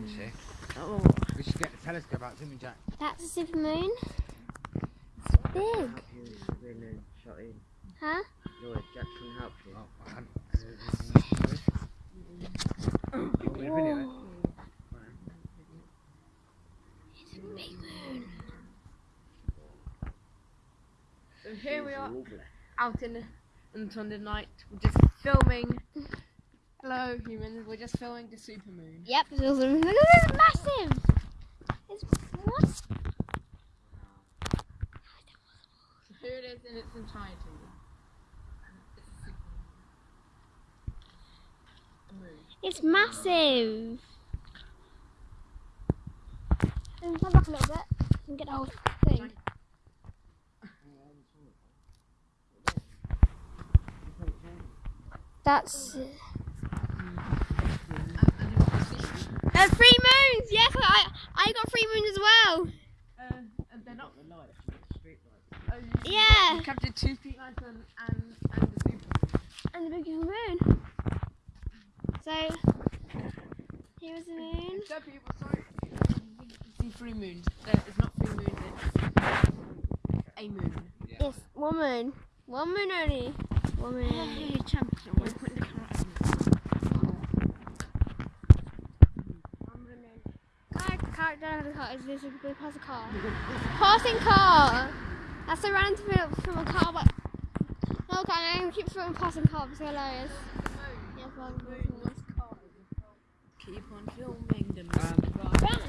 You see? Oh. We should get the telescope out, didn't we, Jack? That's a super moon. It's big. Help you when they shot in. Huh? Help you. Oh, I hadn't. Want me to video it? Whoa. It's a big moon. So here we are out in the on Sunday night. We're just filming. Hello, humans. We're just filming the supermoon. Yep, it's also look at this massive. It's what? So here it is in its entirety. It's a supermoon. A. It's massive. And come back a little bit and get the whole thing. That's. And, and you can see, There's three moons. Yes, I I got three moons as well. uh, and they're not. The lights, you've the street lights. Uh, you, Yeah. You captured two street lights and, and, and the supermoon. And the big moon. So here's the moon. So people, sorry. You see three moons. There- It's not three moons. It's a moon. Yes, one moon. One moon only. One moon. Hey, champion. We're putting the camera Car, car. Is this a pass a car? Passing car. That's a random film from a car, but no, okay, I'm gonna keep throwing passing car because they're hilarious. Yeah, well, Keep on filming the Um,